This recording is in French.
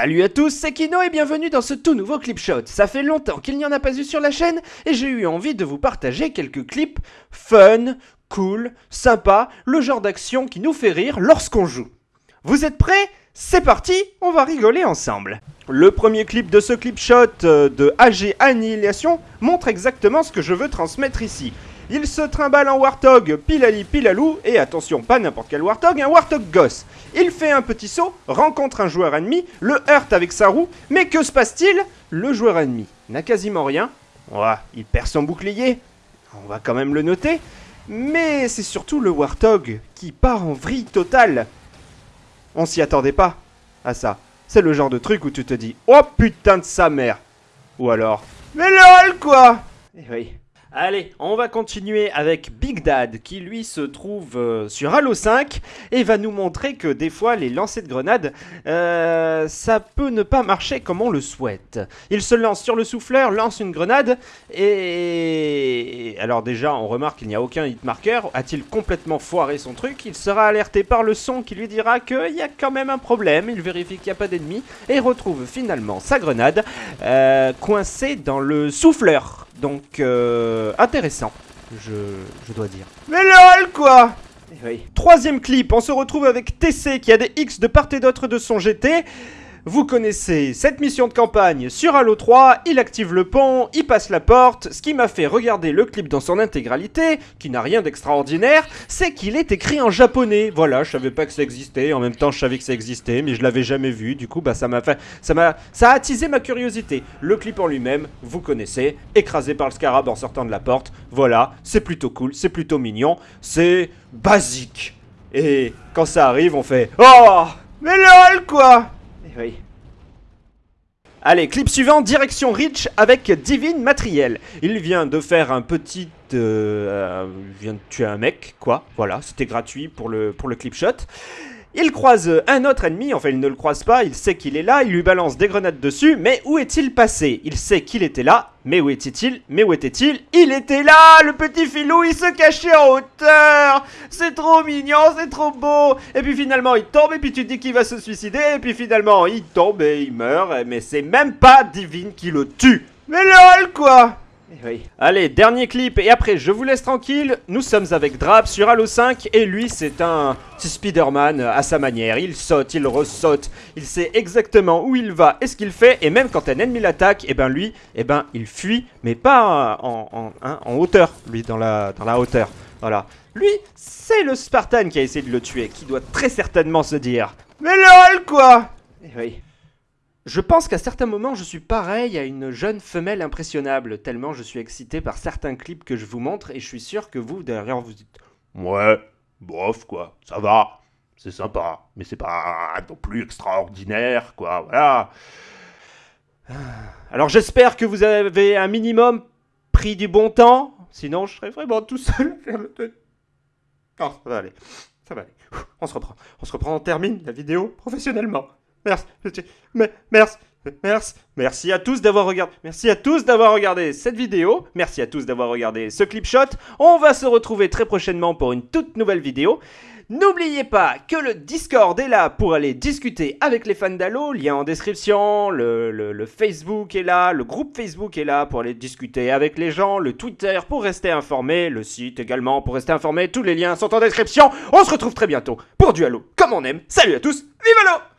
Salut à tous, c'est Kino et bienvenue dans ce tout nouveau clip shot. Ça fait longtemps qu'il n'y en a pas eu sur la chaîne et j'ai eu envie de vous partager quelques clips fun, cool, sympa, le genre d'action qui nous fait rire lorsqu'on joue. Vous êtes prêts? C'est parti, on va rigoler ensemble. Le premier clip de ce clip shot euh, de AG Annihilation montre exactement ce que je veux transmettre ici. Il se trimballe en Warthog pilali pilalou, et attention, pas n'importe quel Warthog, un Warthog gosse. Il fait un petit saut, rencontre un joueur ennemi, le heurte avec sa roue, mais que se passe-t-il? Le joueur ennemi n'a quasiment rien. Ouah, il perd son bouclier, on va quand même le noter. Mais c'est surtout le Warthog qui part en vrille totale. On s'y attendait pas à ça. C'est le genre de truc où tu te dis Oh putain de sa mère Ou alors Mais lol quoi Eh oui. Allez, on va continuer avec Big Dad qui lui se trouve euh, sur Halo 5 et va nous montrer que des fois les lancers de grenades, euh, ça peut ne pas marcher comme on le souhaite. Il se lance sur le souffleur, lance une grenade et... Alors déjà, on remarque qu'il n'y a aucun hitmarker. A-t-il complètement foiré son truc? Il sera alerté par le son qui lui dira qu'il y a quand même un problème. Il vérifie qu'il n'y a pas d'ennemis et retrouve finalement sa grenade euh, coincée dans le souffleur. Donc, euh, intéressant, je, je, dois dire. Mais lol, quoi eh oui. Troisième clip, on se retrouve avec TC qui a des X de part et d'autre de son GT. Vous connaissez cette mission de campagne sur Halo 3, il active le pont, il passe la porte, ce qui m'a fait regarder le clip dans son intégralité, qui n'a rien d'extraordinaire, c'est qu'il est écrit en japonais. Voilà, je savais pas que ça existait, en même temps je savais que ça existait, mais je l'avais jamais vu, du coup bah ça m'a fait... ça m'a... ça a attisé ma curiosité. Le clip en lui-même, vous connaissez, écrasé par le scarab en sortant de la porte, voilà, c'est plutôt cool, c'est plutôt mignon, c'est basique. Et quand ça arrive, on fait « Oh Mais lol quoi !» Oui. Allez, clip suivant, direction Rich avec Divine Matriel. Il vient de faire un petit... Euh, euh, il vient de tuer un mec, quoi. Voilà, c'était gratuit pour le, pour le clip shot. Il croise un autre ennemi, enfin il ne le croise pas, il sait qu'il est là, il lui balance des grenades dessus, mais où est-il passé? Il sait qu'il était là, mais où était-il? Mais où était-il? Il était là! Le petit filou, il se cachait en hauteur! C'est trop mignon, c'est trop beau! Et puis finalement il tombe, et puis tu dis qu'il va se suicider, et puis finalement il tombe et il meurt, mais c'est même pas Divine qui le tue. Mais lol quoi eh Allez, dernier clip et après je vous laisse tranquille. Nous sommes avec Drap sur Halo 5 et lui c'est un Spider-Man à sa manière. Il saute, il ressaute, il sait exactement où il va et ce qu'il fait et même quand un ennemi l'attaque, et eh ben lui, eh ben il fuit mais pas en, hein, hauteur, lui dans la, hauteur. Voilà. Lui, c'est le Spartan qui a essayé de le tuer, qui doit très certainement se dire Mais lol quoi Et oui. Je pense qu'à certains moments, je suis pareil à une jeune femelle impressionnable, tellement je suis excité par certains clips que je vous montre, et je suis sûr que vous, derrière, vous dites Ouais, bof, quoi, ça va, c'est sympa, mais c'est pas non plus extraordinaire, quoi, voilà. Alors j'espère que vous avez un minimum pris du bon temps, sinon je serais vraiment tout seul à faire le Non, ça va aller, ça va aller. On se reprend, on se reprend, on termine la vidéo professionnellement. Merci. Merci. Merci. À tous d'avoir regardé. Merci à tous d'avoir regardé cette vidéo. Merci à tous d'avoir regardé ce clip shot. On va se retrouver très prochainement pour une toute nouvelle vidéo. N'oubliez pas que le Discord est là pour aller discuter avec les fans d'Halo, lien en description, le, le, Facebook est là, le groupe Facebook est là pour aller discuter avec les gens, le Twitter pour rester informé, le site également pour rester informé, tous les liens sont en description. On se retrouve très bientôt pour du Halo comme on aime. Salut à tous, vive Halo